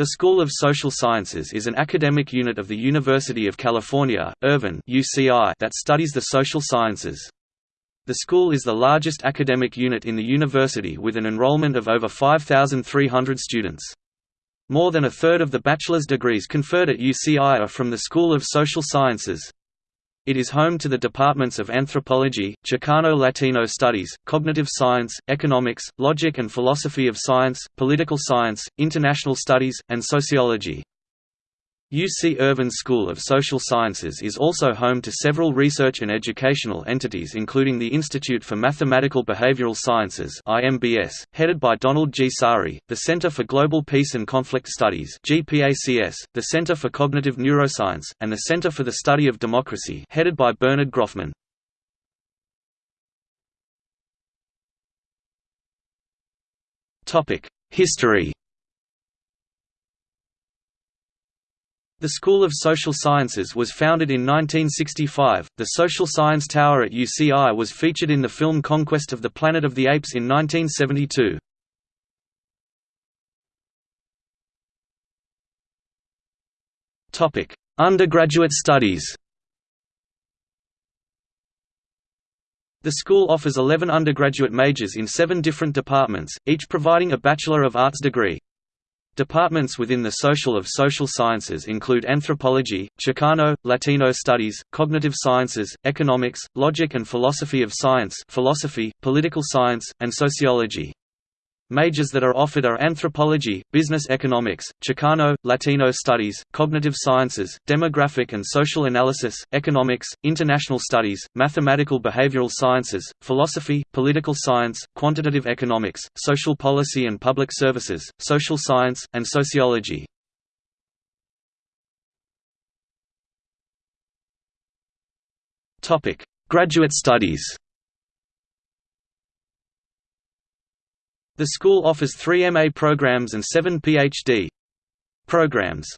The School of Social Sciences is an academic unit of the University of California, Irvine that studies the social sciences. The school is the largest academic unit in the university with an enrollment of over 5,300 students. More than a third of the bachelor's degrees conferred at UCI are from the School of Social Sciences. It is home to the departments of Anthropology, Chicano-Latino Studies, Cognitive Science, Economics, Logic and Philosophy of Science, Political Science, International Studies, and Sociology. UC Irvine School of Social Sciences is also home to several research and educational entities including the Institute for Mathematical Behavioral Sciences IMBS, headed by Donald G. Saari, the Center for Global Peace and Conflict Studies GPACS, the Center for Cognitive Neuroscience, and the Center for the Study of Democracy headed by Bernard Grofman. History The School of Social Sciences was founded in 1965. The Social Science Tower at UCI was featured in the film Conquest of the Planet of the Apes in 1972. Topic: Undergraduate studies. The school offers 11 undergraduate majors in 7 different departments, each providing a Bachelor of Arts degree. Departments within the Social of Social Sciences include anthropology, Chicano, Latino studies, cognitive sciences, economics, logic and philosophy of science philosophy, political science, and sociology. Majors that are offered are anthropology, business economics, Chicano, Latino studies, cognitive sciences, demographic and social analysis, economics, international studies, mathematical behavioral sciences, philosophy, political science, quantitative economics, social policy and public services, social science, and sociology. Graduate studies The school offers three MA programs and seven PhD programs.